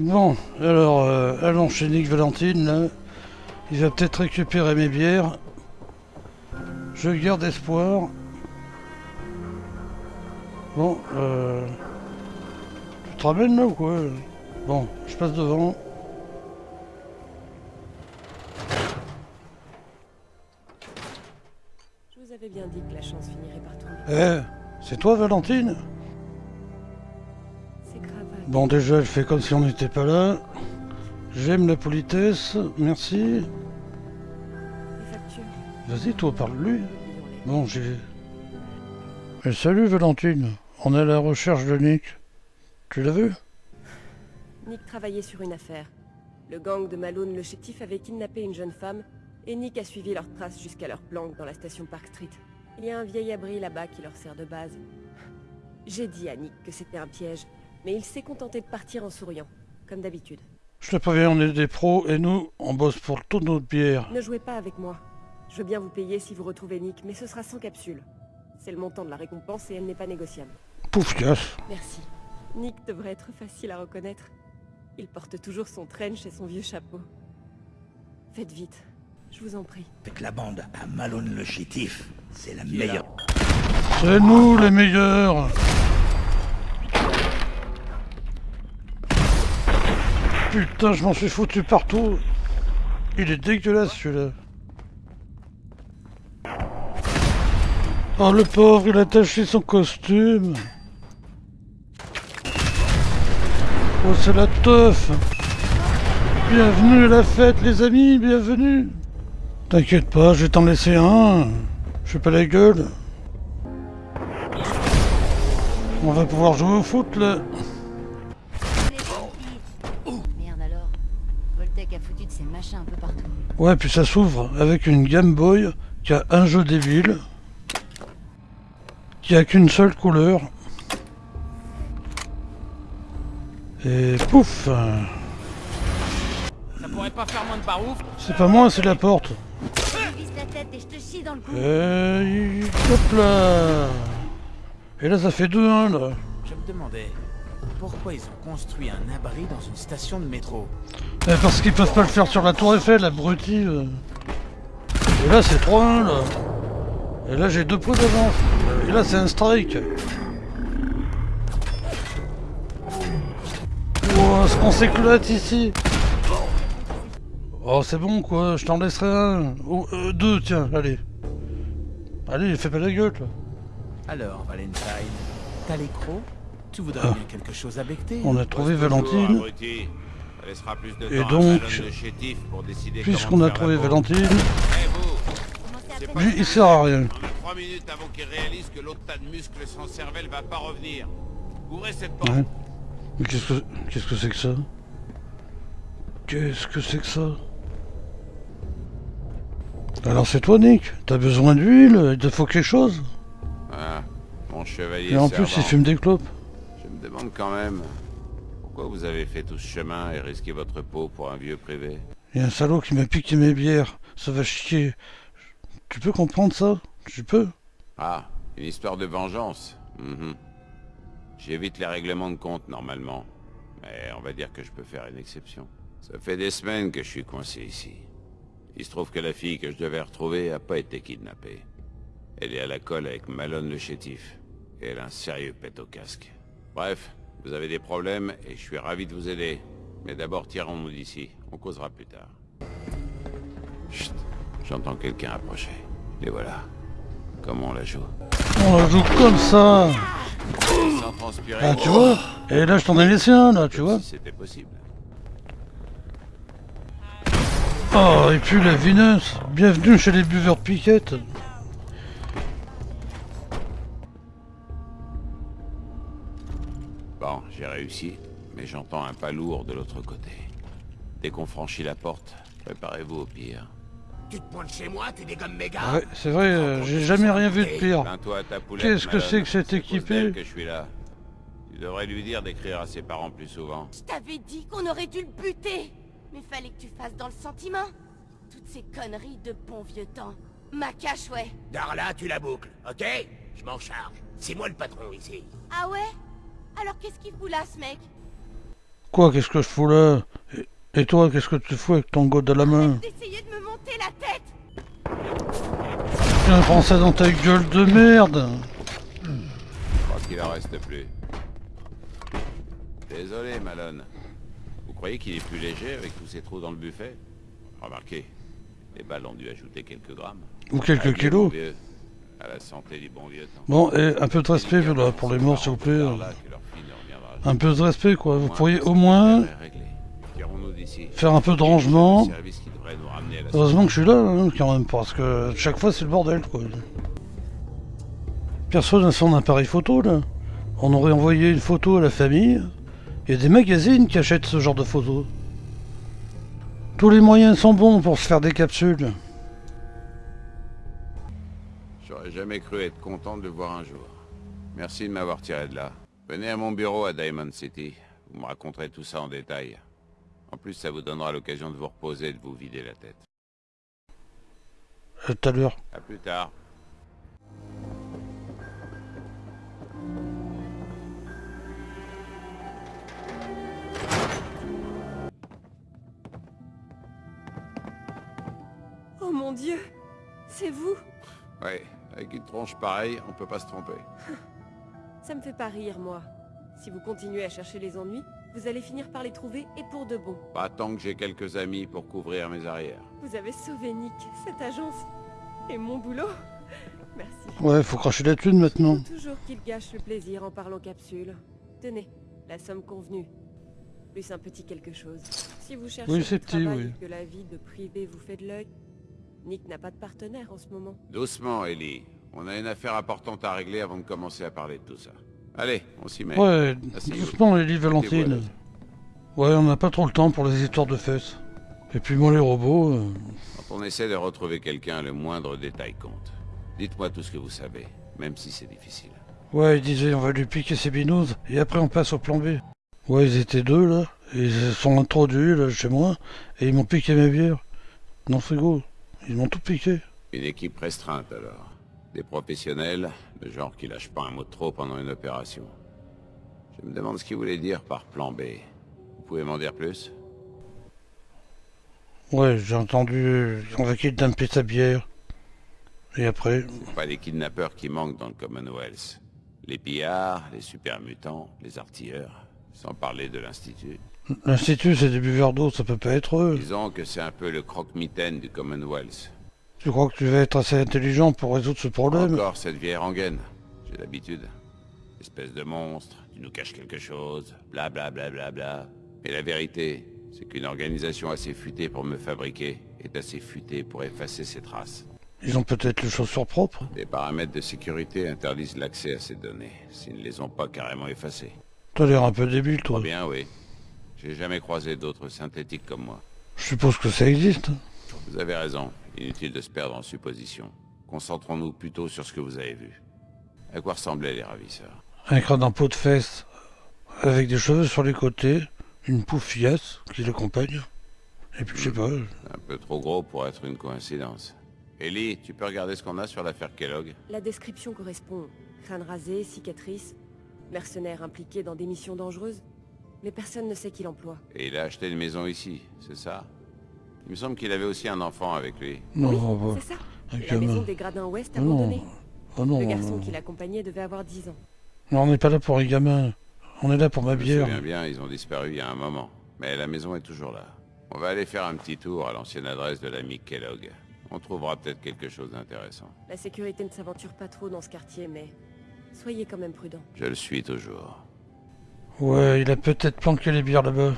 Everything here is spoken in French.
Bon, alors, euh, allons chez Nick Valentine, là. Il va peut-être récupérer mes bières. Je garde espoir. Bon, euh... Tu te ramènes là ou quoi? Bon, je passe devant. Je vous avais bien dit que la chance finirait par tomber. Eh, c'est toi Valentine? Bon, déjà, elle fait comme si on n'était pas là. J'aime la politesse, merci. Les factures. Vas-y, toi, parle-lui. Bon, j'ai... Salut Valentine, on est à la recherche de Nick. Tu l'as vu? Nick travaillait sur une affaire. Le gang de Malone le chétif avait kidnappé une jeune femme et Nick a suivi leurs traces jusqu'à leur planque dans la station Park Street. Il y a un vieil abri là-bas qui leur sert de base. J'ai dit à Nick que c'était un piège, mais il s'est contenté de partir en souriant, comme d'habitude. Je te préviens, on est des pros et nous, on bosse pour toute notre bière. Ne jouez pas avec moi. Je veux bien vous payer si vous retrouvez Nick, mais ce sera sans capsule. C'est le montant de la récompense et elle n'est pas négociable. Pouf, casse. Merci. Nick devrait être facile à reconnaître. Il porte toujours son trench et son vieux chapeau. Faites vite, je vous en prie. Avec la bande à Malone le chétif, c'est la meilleure. C'est nous les meilleurs Putain, je m'en suis foutu partout. Il est dégueulasse celui-là. Oh le pauvre, il a taché son costume. Oh c'est la teuf. Bienvenue à la fête les amis, bienvenue. T'inquiète pas, je vais t'en laisser un. Je fais pas la gueule. On va pouvoir jouer au foot là. Voltec a foutu de ses machins un peu partout. Ouais, puis ça s'ouvre avec une Game Boy qui a un jeu débile, qui a qu'une seule couleur. Et pouf Ça pourrait pas faire moins de barouf C'est pas moi, c'est la porte. Je vise la tête et je te chie dans le cou. Et hop là Et là ça fait 2-1 là. Je me demandais pourquoi ils ont construit un abri dans une station de métro. Eh, parce qu'ils peuvent pas le faire sur la tour Eiffel, abruti. euh. Et là c'est 3-1 là. Et là j'ai deux points d'avance. Et là c'est un strike. Ouah, ce qu'on s'éclate ici. Oh c'est bon quoi, je t'en laisserai un. Oh, euh, deux tiens, allez. Allez, fais pas la gueule là. Alors, Valentine, t'as les crocs? Tu voudrais Ah. bien quelque chose à becter On a trouvé Valentine. Et donc, Puisqu'on a trouvé. Valentine, Eh lui il sert à rien. On a trois minutes avant qu'il réalise que l'autre tas de muscles sans cervelle va pas revenir. Ouvrez cette porte. Ouais. Mais qu'est-ce que qu'est-ce que c'est que ça? Qu'est-ce que c'est que ça? Alors c'est toi Nick T'as besoin d'huile Il te faut quelque chose Ah, mon chevalier Et en plus il fume des clopes. Je me demande quand même pourquoi vous avez fait tout ce chemin et risqué votre peau pour un vieux privé? Il y a un salaud qui m'a piqué mes bières. Ça va chier. Tu peux comprendre ça? Tu peux Ah, une histoire de vengeance. Mhm. J'évite les règlements de compte normalement, mais on va dire que je peux faire une exception. Ça fait des semaines que je suis coincé ici. Il se trouve que la fille que je devais retrouver a pas été kidnappée. Elle est à la colle avec Malone le chétif. Et elle a un sérieux pet au casque. Bref, vous avez des problèmes et je suis ravi de vous aider. Mais d'abord tirons-nous d'ici. On causera plus tard. Chut, j'entends quelqu'un approcher. Et voilà. Comment on la joue? On la joue comme ça Sans transpirer. Ah tu vois? Et là je t'en ai laissé un là, tu vois Si c'était possible. Oh et puis la vineuse Bienvenue chez les buveurs piquettes j'ai réussi, mais j'entends un pas lourd de l'autre côté. Dès qu'on franchit la porte, préparez-vous au pire. Tu te pointes chez moi, tu dégommes mes gars Ouais, c'est vrai, euh, j'ai jamais rien vu de pire. Qu'est-ce que c'est que cet C'est à cause équipé d'elle que je suis là. Tu devrais lui dire d'écrire à ses parents plus souvent. Je t'avais dit qu'on aurait dû le buter. Mais fallait que tu fasses dans le sentiment. Toutes ces conneries de bon vieux temps. Ma cache, ouais. Darla, tu la boucles, ok? Je m'en charge. C'est moi le patron ici. Ah ouais? Alors qu'est-ce qu'il fout là, ce mec? Quoi, qu'est-ce que je fous là? Et, et toi, qu'est-ce que tu fous avec ton god à la main? D'essayer de me monter la tête Tiens, prends ça dans ta gueule de merde Je crois qu'il en reste plus. Désolé, Malone. Vous croyez qu'il est plus léger avec tous ces trous dans le buffet? Remarquez, les balles ont dû ajouter quelques grammes. Ou quelques Adieu, kilos. À la santé du bon vieux temps. Bon, et un peu de respect là, pour les morts, s'il vous plaît. Un peu de respect, quoi. Vous pourriez au moins faire un peu de rangement. Heureusement que je suis là, hein, quand même, parce que chaque fois c'est le bordel, quoi. Personne n'a son appareil photo, là. On aurait envoyé une photo à la famille. Il y a des magazines qui achètent ce genre de photos. Tous les moyens sont bons pour se faire des capsules. J'aurais jamais cru être content de le voir un jour. Merci de m'avoir tiré de là. Venez à mon bureau à Diamond City. Vous me raconterez tout ça en détail. En plus, ça vous donnera l'occasion de vous reposer et de vous vider la tête. À tout à l'heure. À plus tard. Oh mon dieu C'est vous Ouais, avec une tronche pareille, on peut pas se tromper. Ça me fait pas rire, moi. Si vous continuez à chercher les ennuis, vous allez finir par les trouver et pour de bon. Pas tant que j'ai quelques amis pour couvrir mes arrières. Vous avez sauvé Nick, cette agence. Et mon boulot. Merci. Ouais, faut cracher la thune maintenant. Faut toujours qu'il gâche le plaisir en parlant capsule. Tenez, la somme convenue. Plus un petit quelque chose. Si vous cherchez Oui, petit, travail oui. que la vie de privé vous fait de l'œil, Nick n'a pas de partenaire en ce moment. Doucement, Ellie. On a une affaire importante à régler avant de commencer à parler de tout ça. Allez, on s'y met. Ouais, Asseyez-vous. doucement, Ellie Valentine. Ouais, on n'a pas trop le temps pour les histoires de fesses. Et puis moi, les robots... euh, Quand on essaie de retrouver quelqu'un, le moindre détail compte. Dites-moi tout ce que vous savez, même si c'est difficile. Ouais, ils disaient on va lui piquer ses binous et après on passe au plan B. Ouais, ils étaient deux là, ils se sont introduits là chez moi et ils m'ont piqué mes bières. Non frigo, ils m'ont tout piqué. Une équipe restreinte alors. Des professionnels, le genre qui lâchent pas un mot de trop pendant une opération. Je me demande ce qu'ils voulaient dire par plan B. Vous pouvez m'en dire plus? Ouais, j'ai entendu on va kidnapper sa bière. Et après, C'est pas les kidnappeurs qui manquent dans le Commonwealth. Les pillards, les super mutants, les artilleurs, sans parler de l'Institut. L'institut c'est des buveurs d'eau, ça peut pas être eux. Disons que c'est un peu le croque-mitaine du Commonwealth. Tu crois que tu vas être assez intelligent pour résoudre ce problème? Encore cette vieille rengaine. J'ai l'habitude. Espèce de monstre, tu nous caches quelque chose, bla bla bla bla bla. Et la vérité, c'est qu'une organisation assez futée pour me fabriquer est assez futée pour effacer ses traces. Ils ont peut-être les chaussures propres. Les paramètres de sécurité interdisent l'accès à ces données, s'ils ne les ont pas carrément effacées. T'as l'air un peu débile toi. Bien oui. J'ai jamais croisé d'autres synthétiques comme moi. Je suppose que ça existe. Vous avez raison, inutile de se perdre en suppositions. Concentrons-nous plutôt sur ce que vous avez vu. À quoi ressemblaient les ravisseurs? Un crâne en peau de fesse, avec des cheveux sur les côtés, une poufiasse qui l'accompagne. Et puis je sais pas, Un peu trop gros pour être une coïncidence. Ellie, tu peux regarder ce qu'on a sur l'affaire Kellogg? La description correspond. Crâne rasé, cicatrice, mercenaire impliqué dans des missions dangereuses. Mais personne ne sait qui l'emploie. Et il a acheté une maison ici, c'est ça? Il me semble qu'il avait aussi un enfant avec lui. non, oui, c'est ça. un La gamin. maison des Gradins Ouest Oh non, abandonnée. oh non, Le garçon non. qui l'accompagnait devait avoir 10 ans. Non, on n'est pas là pour les gamins. On est là pour ma Je me bière. souviens bien, ils ont disparu il y a un moment. Mais la maison est toujours là. On va aller faire un petit tour à l'ancienne adresse de l'ami Kellogg. On trouvera peut-être quelque chose d'intéressant. La sécurité ne s'aventure pas trop dans ce quartier, mais soyez quand même prudents. Je le suis toujours. Ouais, il a peut-être planqué les bières là-bas.